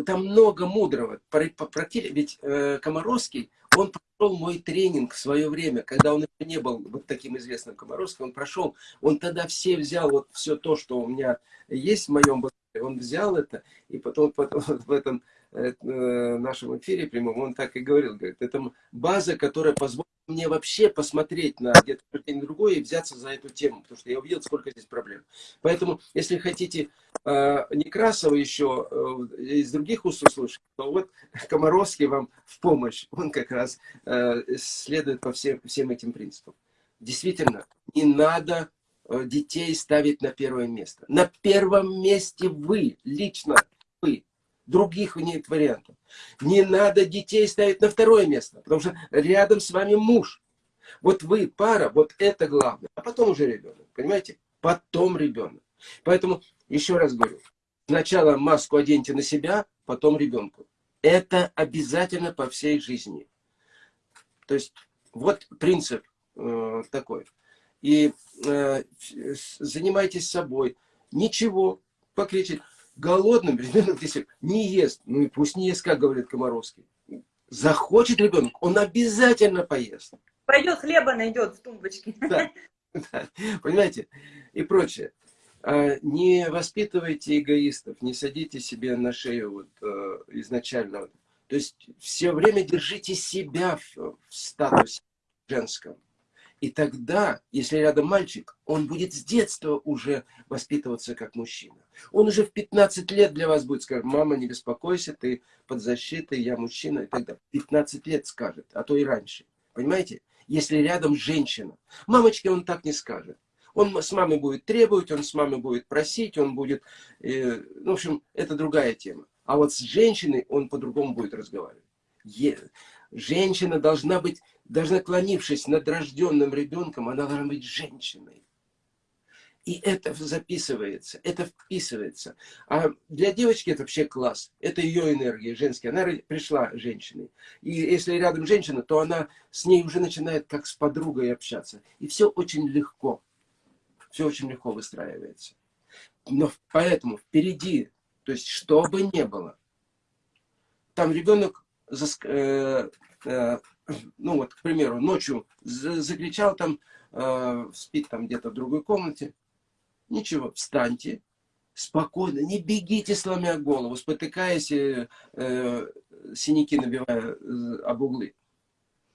там много мудрого. Практически, ведь Комаровский, он прошел мой тренинг в свое время, когда он еще не был вот таким известным Комаровским, он прошел, он тогда все взял вот все то, что у меня есть в моем он взял это, и потом, потом в этом э, нашем эфире прямом он так и говорил, говорит, это база, которая позволит мне вообще посмотреть на где-то другое и взяться за эту тему, потому что я увидел, сколько здесь проблем. Поэтому, если хотите э, Некрасова еще э, из других уст услышать, то вот Комаровский вам в помощь. Он как раз э, следует по всем, всем этим принципам. Действительно, не надо э, детей ставить на первое место. На первом месте вы, лично вы. Других нет вариантов. Не надо детей ставить на второе место, потому что рядом с вами муж. Вот вы, пара, вот это главное. А потом уже ребенок, понимаете? Потом ребенок. Поэтому, еще раз говорю, сначала маску оденьте на себя, потом ребенку. Это обязательно по всей жизни. То есть, вот принцип э, такой. И э, занимайтесь собой. Ничего, покричать голодным ребенок, если не ест, ну и пусть не ест, как говорит Комаровский. Захочет ребенок, он обязательно поест. Пойдет хлеба найдет в тумбочке. Да, да, понимаете? И прочее. А, не воспитывайте эгоистов, не садите себе на шею вот, э, изначально. То есть все время держите себя в, в статусе женском. И тогда, если рядом мальчик, он будет с детства уже воспитываться как мужчина. Он уже в 15 лет для вас будет сказать, мама, не беспокойся, ты под защитой, я мужчина и далее. 15 лет скажет, а то и раньше. Понимаете? Если рядом женщина. Мамочке он так не скажет. Он с мамой будет требовать, он с мамой будет просить, он будет... Э, ну, в общем, это другая тема. А вот с женщиной он по-другому будет разговаривать. Е женщина должна быть даже наклонившись над рожденным ребенком, она должна быть женщиной. И это записывается, это вписывается. А для девочки это вообще класс. Это ее энергия женская. Она пришла женщиной. И если рядом женщина, то она с ней уже начинает как с подругой общаться. И все очень легко. Все очень легко выстраивается. Но поэтому впереди, то есть что бы ни было, там ребенок э, э, ну вот, к примеру, ночью закричал там, э, спит там где-то в другой комнате, ничего, встаньте, спокойно, не бегите, сломя голову, спотыкаясь, э, э, синяки набивая э, об углы.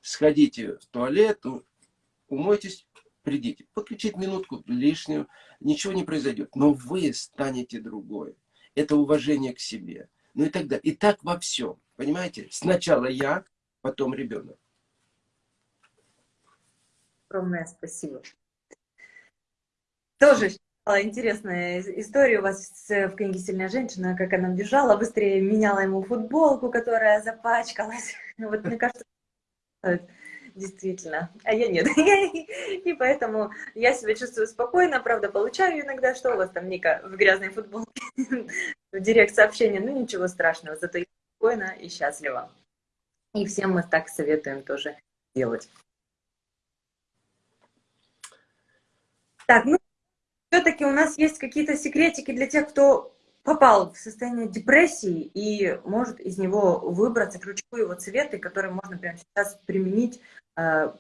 Сходите в туалет, умойтесь, придите. Подключить минутку лишнюю, ничего не произойдет. Но вы станете другой. Это уважение к себе. Ну и далее. И так во всем. Понимаете? Сначала я, потом ребенок огромное спасибо. Тоже интересная история у вас в книге «Сильная женщина», как она бежала, быстрее меняла ему футболку, которая запачкалась. Вот мне кажется, действительно. А я нет. И поэтому я себя чувствую спокойно. Правда, получаю иногда, что у вас там, Ника, в грязной футболке, в директ сообщение. Ну, ничего страшного, зато я спокойно и счастлива. И всем мы так советуем тоже делать. Так, ну, все-таки у нас есть какие-то секретики для тех, кто попал в состояние депрессии и может из него выбраться, ключевые его цветы, которые можно прямо сейчас применить. Э,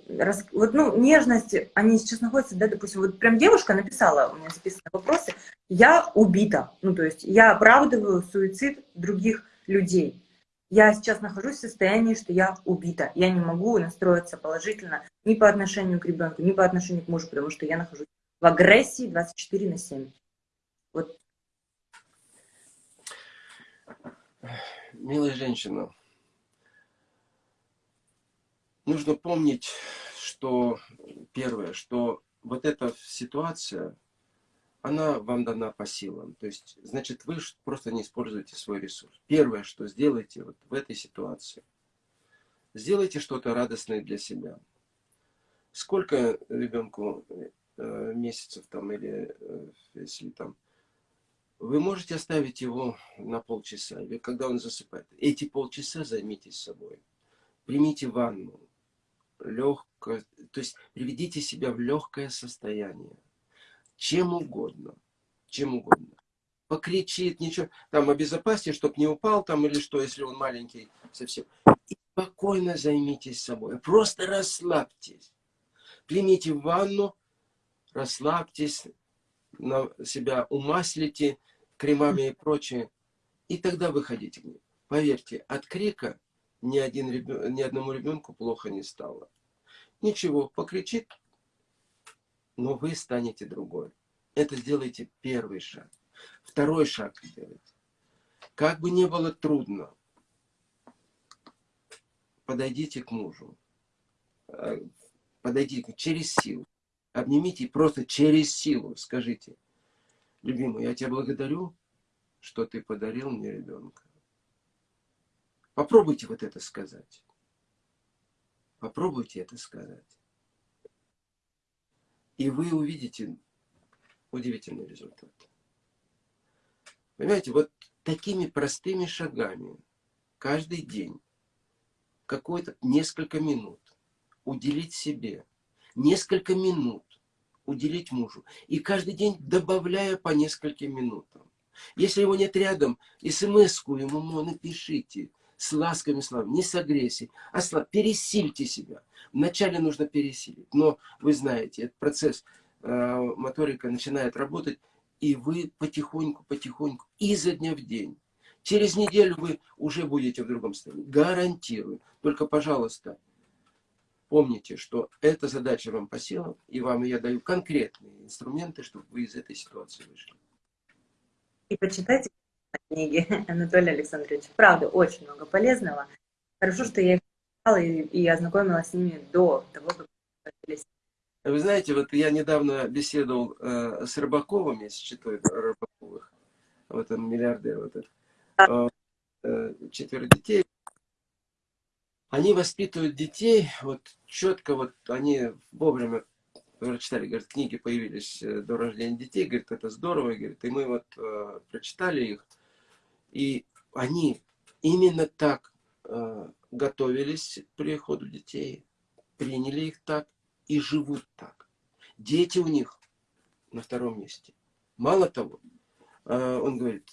вот, ну, нежность, они сейчас находятся, да, допустим, вот прям девушка написала, у меня записаны вопросы, я убита, ну, то есть я оправдываю суицид других людей. Я сейчас нахожусь в состоянии, что я убита. Я не могу настроиться положительно ни по отношению к ребенку, ни по отношению к мужу, потому что я нахожусь в агрессии 24 на 7. Вот. Милая женщина, нужно помнить, что первое, что вот эта ситуация, она вам дана по силам. То есть, значит, вы просто не используете свой ресурс. Первое, что сделаете вот в этой ситуации, Сделайте что-то радостное для себя. Сколько ребенку э, месяцев там или э, если там вы можете оставить его на полчаса, или когда он засыпает. Эти полчаса займитесь собой. Примите ванну. Легко, то есть приведите себя в легкое состояние. Чем угодно. Чем угодно. Покричит, ничего. Там обезопасьте, чтобы не упал там или что, если он маленький совсем. И спокойно займитесь собой. Просто расслабьтесь. Примите ванну, расслабьтесь, на себя умаслите кремами и прочее, и тогда выходите к ним. Поверьте, от крика ни, один ребен... ни одному ребенку плохо не стало. Ничего, покричит, но вы станете другой. Это сделайте первый шаг. Второй шаг сделайте. Как бы ни было трудно, подойдите к мужу. Э, подойдите через силу. Обнимите просто через силу скажите, любимый, я тебя благодарю, что ты подарил мне ребенка. Попробуйте вот это сказать. Попробуйте это сказать. И вы увидите удивительный результат. Понимаете, вот такими простыми шагами каждый день, какое-то несколько минут уделить себе, несколько минут уделить мужу. И каждый день добавляя по нескольким минутам. Если его нет рядом, смс-ку ему напишите с ласками словами, не с агрессией, а с пересильте себя. Вначале нужно пересилить, но вы знаете, этот процесс э, моторика начинает работать, и вы потихоньку-потихоньку, изо дня в день. Через неделю вы уже будете в другом состоянии. Гарантирую. Только, пожалуйста, Помните, что эта задача вам по силам, и вам я даю конкретные инструменты, чтобы вы из этой ситуации вышли. И почитайте книги Анатолия Александровича. Правда, очень много полезного. Хорошо, что я их читала и, и ознакомилась с ними до того, как вы знаете, вот я недавно беседовал э, с Рыбаковым, если читаю Рыбаковых, вот он миллиардер, вот этот, э, э, четверо детей, они воспитывают детей, вот четко, вот они вовремя прочитали, говорят, книги появились э, до рождения детей, говорит, это здорово, говорит, и мы вот э, прочитали их, и они именно так э, готовились к приходу детей, приняли их так и живут так. Дети у них на втором месте. Мало того, э, он говорит,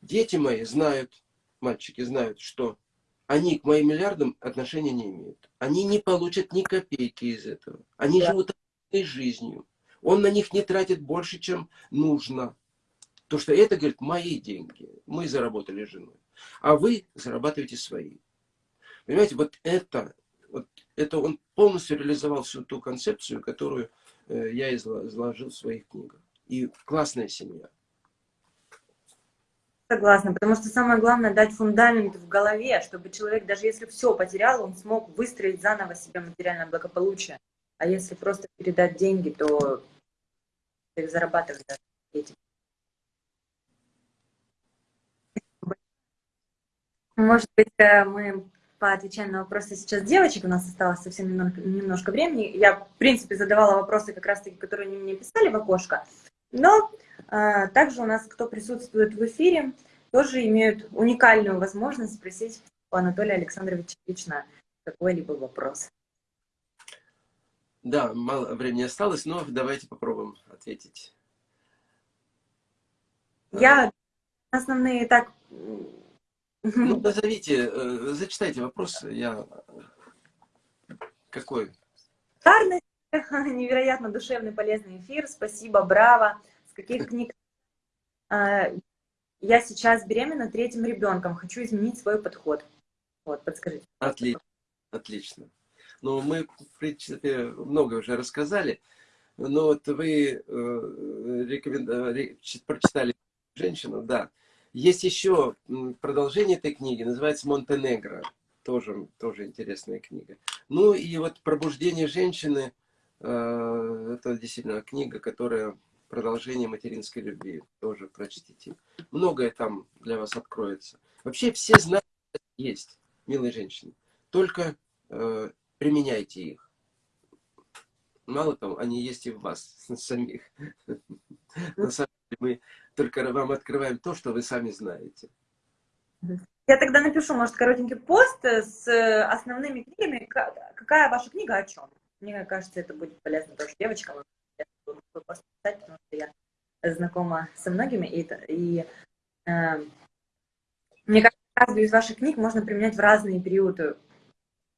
дети мои знают, мальчики знают, что они к моим миллиардам отношения не имеют. Они не получат ни копейки из этого. Они да. живут жизнью. Он на них не тратит больше, чем нужно. То, что это, говорит, мои деньги. Мы заработали с женой. А вы зарабатываете свои. Понимаете, вот это, вот это он полностью реализовал всю ту концепцию, которую э, я изложил в своих книгах. И классная семья. Согласна, потому что самое главное дать фундамент в голове, чтобы человек, даже если все потерял, он смог выстроить заново себе материальное благополучие. А если просто передать деньги, то их зарабатывать этим. Может быть, э, мы поотвечаем на вопросы сейчас девочек. У нас осталось совсем немножко времени. Я, в принципе, задавала вопросы, как раз таки, которые они мне писали в окошко. Но а, также у нас, кто присутствует в эфире, тоже имеют уникальную возможность спросить у Анатолия Александровича лично какой-либо вопрос. Да, мало времени осталось, но давайте попробуем ответить. Я основные так... Ну, назовите, э, зачитайте вопрос, я... Какой? Невероятно душевный, полезный эфир. Спасибо, браво каких книг. А, я сейчас беременна третьим ребенком, хочу изменить свой подход. Вот, подскажите. Отлично, отлично. Ну, мы, в принципе, много уже рассказали, но вот вы э, рекомен... прочитали «Женщину», да. Есть еще продолжение этой книги, называется «Монтенегро». Тоже, тоже интересная книга. Ну и вот «Пробуждение женщины» э, это действительно книга, которая продолжение материнской любви. Тоже прочтите. Многое там для вас откроется. Вообще все знания есть. милые женщины, только э, применяйте их. Мало того, они есть и в вас самих. На самом мы только вам открываем то, что вы сами знаете. Я тогда напишу, может, коротенький пост с основными книгами. Какая ваша книга о чем? Мне кажется, это будет полезно тоже девочкам. Я буду пост писать, потому что я знакома со многими. И, и э, мне кажется, каждую из ваших книг можно применять в разные периоды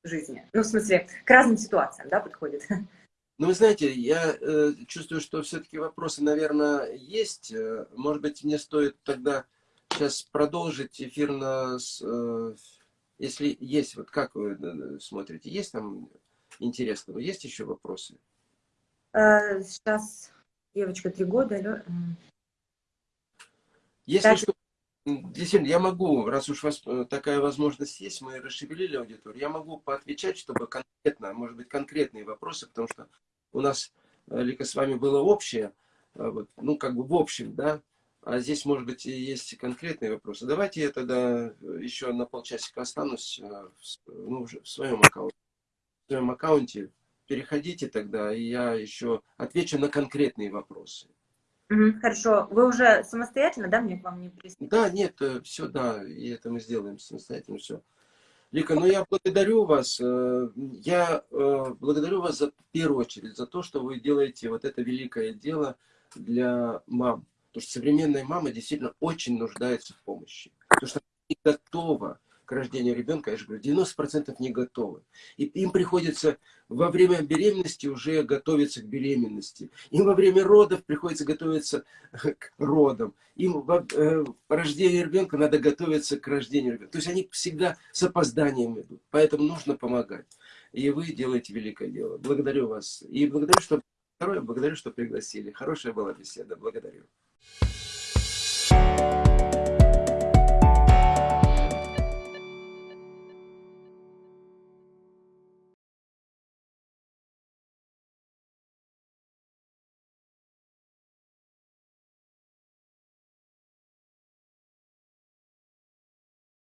жизни. Ну, в смысле, к разным ситуациям, да, подходит. Ну, вы знаете, я э, чувствую, что все-таки вопросы, наверное, есть. Э, может быть, мне стоит тогда сейчас продолжить эфир на... Э, если есть, вот как вы э, смотрите, есть там интересного? Есть еще вопросы? Э, сейчас девочка три года. Если так... что, действительно, я могу, раз уж вас э, такая возможность есть, мы расшевелили аудиторию, я могу поотвечать, чтобы конкретно, может быть, конкретные вопросы, потому что у нас, э, Лика, с вами было общее, вот, ну, как бы в общем, да, а здесь, может быть, есть конкретные вопросы. Давайте я тогда еще на полчасика останусь ну, в своем аккаунте. В своем аккаунте переходите тогда, и я еще отвечу на конкретные вопросы. Хорошо. Вы уже самостоятельно, да, мне к вам не присоединились? Да, нет, э, все, да, и это мы сделаем самостоятельно, все. Лика, ну я благодарю вас, э, я э, благодарю вас за, в первую очередь за то, что вы делаете вот это великое дело для мам. Потому что современная мама действительно очень нуждается в помощи. Потому что она не готова к рождению ребенка, я же говорю, 90% не готовы. И им приходится во время беременности уже готовиться к беременности. Им во время родов приходится готовиться к родам. Им во э, рождению ребенка надо готовиться к рождению ребенка. То есть они всегда с опозданием идут. Поэтому нужно помогать. И вы делаете великое дело. Благодарю вас. И благодарю, что второе, благодарю, что пригласили. Хорошая была беседа. Благодарю.